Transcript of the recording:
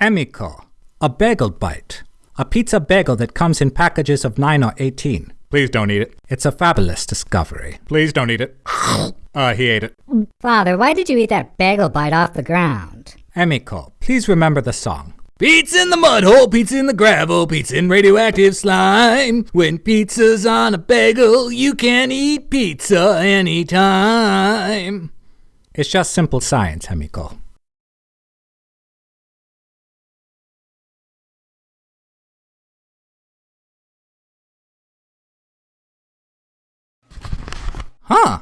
Amico. A bagel bite. A pizza bagel that comes in packages of 9 or 18. Please don't eat it. It's a fabulous discovery. Please don't eat it. Uh, he ate it. Father, why did you eat that bagel bite off the ground? Amico, please remember the song. Pizza in the mud hole, pizza in the gravel, pizza in radioactive slime. When pizza's on a bagel, you can eat pizza anytime. It's just simple science, Amico. Huh.